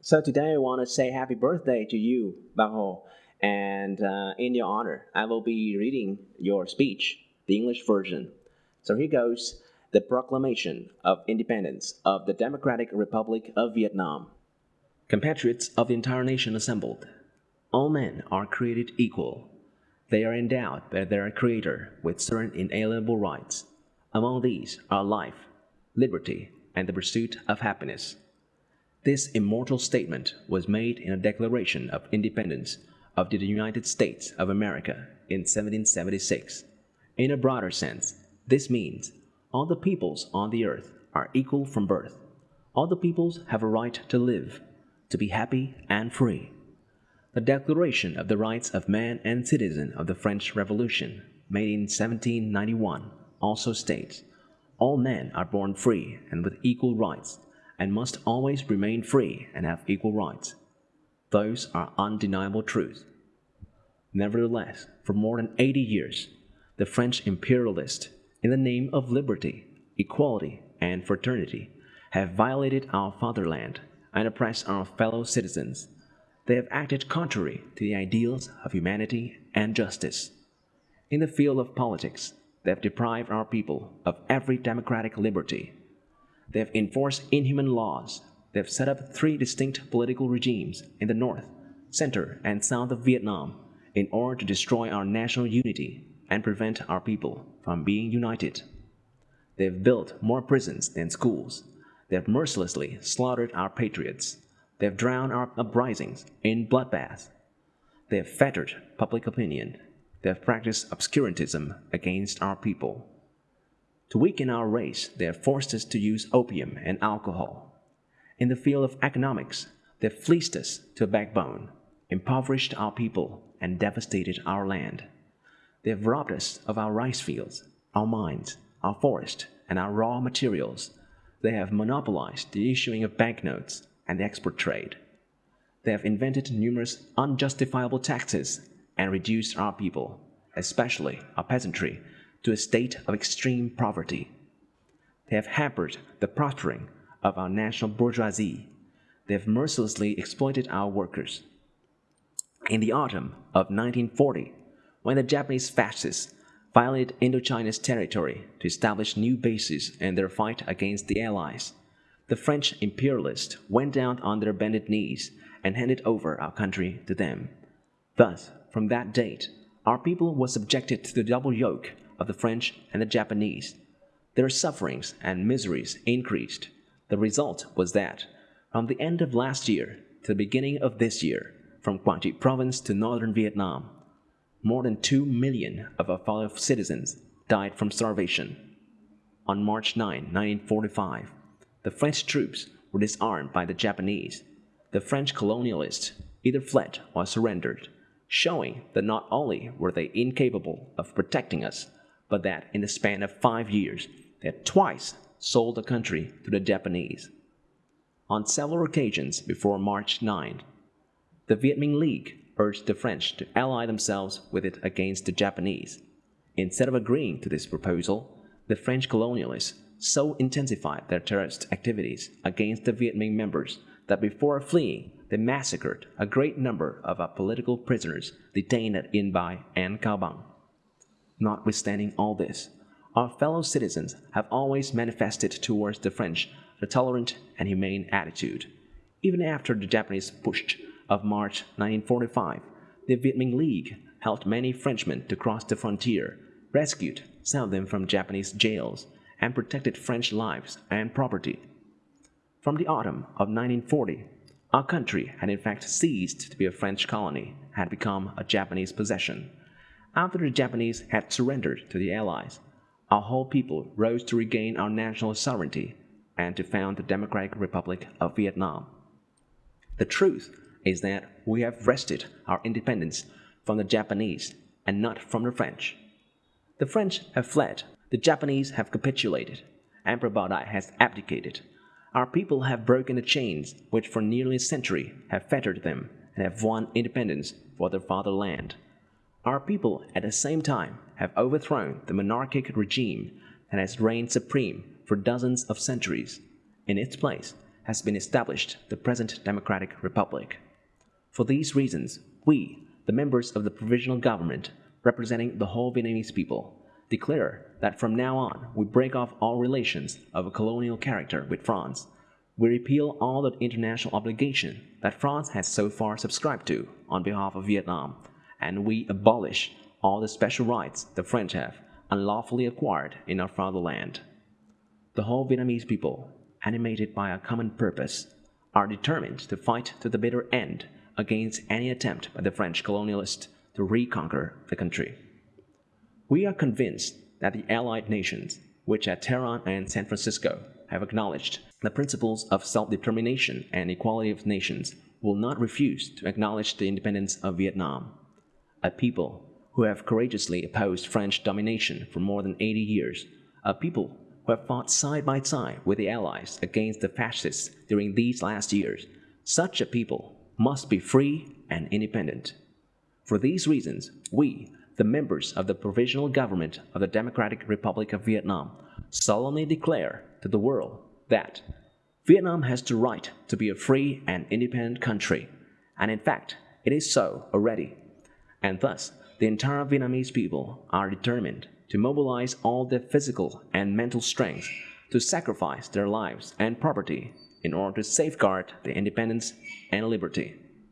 So today I want to say happy birthday to you, Bác Hồ. And uh, in your honor, I will be reading your speech, the English version. So here goes the Proclamation of Independence of the Democratic Republic of Vietnam. Compatriots of the entire nation assembled, all men are created equal. They are endowed by their Creator with certain inalienable rights. Among these are life, liberty, and the pursuit of happiness. This immortal statement was made in a Declaration of Independence of the United States of America in 1776. In a broader sense, this means all the peoples on the earth are equal from birth. All the peoples have a right to live, to be happy and free. The Declaration of the Rights of Man and Citizen of the French Revolution, made in 1791, also states, All men are born free and with equal rights and must always remain free and have equal rights. Those are undeniable truths. Nevertheless, for more than 80 years, the French imperialists, in the name of liberty, equality, and fraternity, have violated our fatherland and oppressed our fellow citizens. They have acted contrary to the ideals of humanity and justice. In the field of politics, they have deprived our people of every democratic liberty they have enforced inhuman laws. They have set up three distinct political regimes in the north, center, and south of Vietnam in order to destroy our national unity and prevent our people from being united. They have built more prisons than schools. They have mercilessly slaughtered our patriots. They have drowned our uprisings in bloodbaths. They have fettered public opinion. They have practiced obscurantism against our people. To weaken our race, they have forced us to use opium and alcohol. In the field of economics, they have fleeced us to a backbone, impoverished our people, and devastated our land. They have robbed us of our rice fields, our mines, our forest, and our raw materials. They have monopolized the issuing of banknotes and the export trade. They have invented numerous unjustifiable taxes and reduced our people, especially our peasantry, to a state of extreme poverty. They have hampered the prospering of our national bourgeoisie. They have mercilessly exploited our workers. In the autumn of 1940, when the Japanese fascists violated Indochina's territory to establish new bases in their fight against the Allies, the French imperialists went down on their bended knees and handed over our country to them. Thus, from that date, our people were subjected to the double yoke of the French and the Japanese. Their sufferings and miseries increased. The result was that, from the end of last year to the beginning of this year, from Quang Tri province to northern Vietnam, more than 2 million of our fellow citizens died from starvation. On March 9, 1945, the French troops were disarmed by the Japanese. The French colonialists either fled or surrendered, showing that not only were they incapable of protecting us, but that in the span of five years, they had twice sold the country to the Japanese. On several occasions before March 9, the Viet Minh League urged the French to ally themselves with it against the Japanese. Instead of agreeing to this proposal, the French colonialists so intensified their terrorist activities against the Viet Minh members that before fleeing, they massacred a great number of our political prisoners detained at Yên Bai and Cao Bang. Notwithstanding all this, our fellow citizens have always manifested towards the French a tolerant and humane attitude. Even after the Japanese push of March 1945, the Viet Minh League helped many Frenchmen to cross the frontier, rescued some of them from Japanese jails, and protected French lives and property. From the autumn of 1940, our country had in fact ceased to be a French colony, had become a Japanese possession. After the Japanese had surrendered to the Allies, our whole people rose to regain our national sovereignty and to found the Democratic Republic of Vietnam. The truth is that we have wrested our independence from the Japanese and not from the French. The French have fled, the Japanese have capitulated, Emperor Bao has abdicated. Our people have broken the chains which for nearly a century have fettered them and have won independence for their fatherland. Our people, at the same time, have overthrown the monarchic regime that has reigned supreme for dozens of centuries. In its place has been established the present Democratic Republic. For these reasons, we, the members of the provisional government representing the whole Vietnamese people, declare that from now on we break off all relations of a colonial character with France. We repeal all the international obligation that France has so far subscribed to on behalf of Vietnam, and we abolish all the special rights the French have unlawfully acquired in our fatherland. The whole Vietnamese people, animated by a common purpose, are determined to fight to the bitter end against any attempt by the French colonialists to reconquer the country. We are convinced that the Allied nations, which at Tehran and San Francisco have acknowledged the principles of self-determination and equality of nations, will not refuse to acknowledge the independence of Vietnam. A people who have courageously opposed French domination for more than 80 years, a people who have fought side by side with the Allies against the fascists during these last years, such a people must be free and independent. For these reasons, we, the members of the Provisional Government of the Democratic Republic of Vietnam solemnly declare to the world that Vietnam has the right to be a free and independent country, and in fact, it is so already. And thus, the entire Vietnamese people are determined to mobilize all their physical and mental strength to sacrifice their lives and property in order to safeguard the independence and liberty